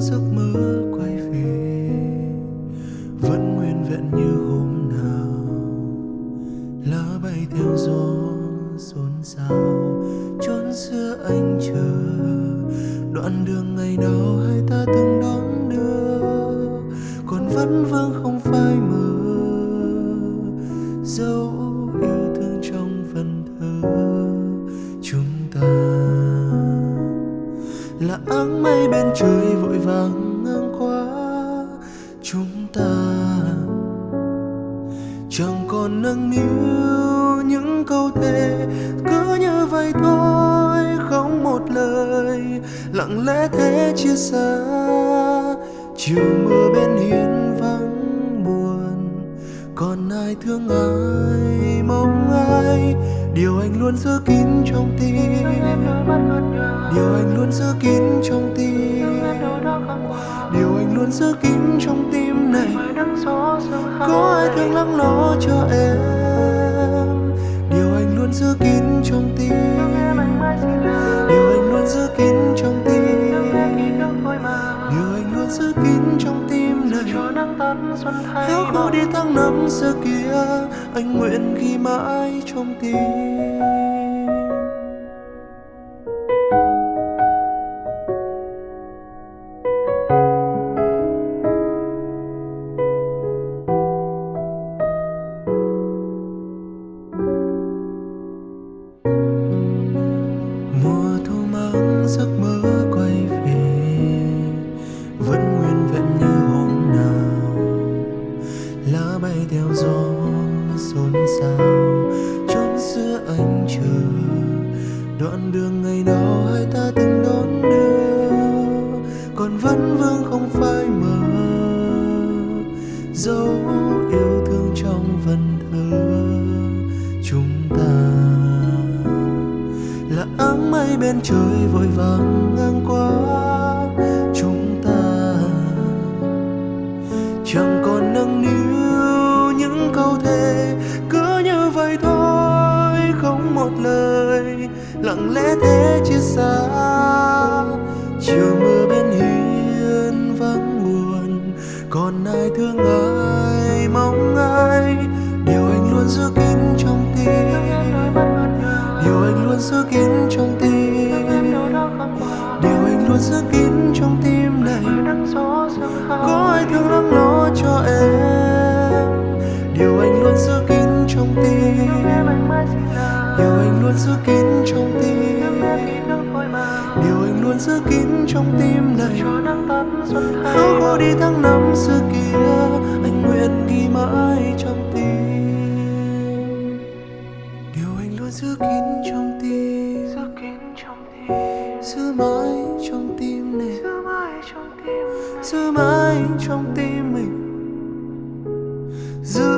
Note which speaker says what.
Speaker 1: giấc mơ quay về, vẫn nguyên vẹn như hôm nào. Lá bay theo gió xôn xao, chốn xưa anh chờ. Đoạn đường ngày nào hai ta từng đón là áng mây bên trời vội vàng ngang qua. Chúng ta chẳng còn nâng niu những câu thề, cứ như vậy thôi, không một lời. Lặng lẽ thế chia xa, chiều mưa bên hiên vắng buồn. Còn ai thương ai, mong ai, điều anh luôn giữ kín trong tim điều anh luôn giữ kín trong tim. Điều anh luôn giữ kín trong tim này. Có ai thương lắng lo cho em? Điều anh luôn giữ kín trong tim. Điều anh luôn giữ kín trong tim. Điều anh luôn giữ kín trong tim này. Héo khô đi tháng năm xưa kia, anh nguyện ghi mãi trong tim. Chốn xưa anh chờ, đoạn đường ngày đó hai ta từng đón đưa. Còn vẫn vương không phai mờ, dấu yêu thương trong vần thơ. Chúng ta là áng mây bên trời vội vàng ngang qua. Chúng ta chẳng còn nâng niu những câu thề một lời, lặng lẽ thế chia xa. Chiều mưa bên hiên vắng buồn, còn ai thương ai, mong ai? Điều anh luôn giữ kín trong tim, điều anh luôn giữ kín trong tim, điều anh luôn giữ kín trong tim này. Có ai thương lắng nó cho em, điều anh luôn giữ kín trong tim điều anh luôn giữ kín trong tim. Điều anh luôn giữ kín trong tim này. Héo khô đi tháng năm xưa kia, anh nguyện ghi mãi trong tim. Điều anh luôn giữ kín trong tim. Giữ mãi trong tim này. Giữ mãi trong tim mình. Giữ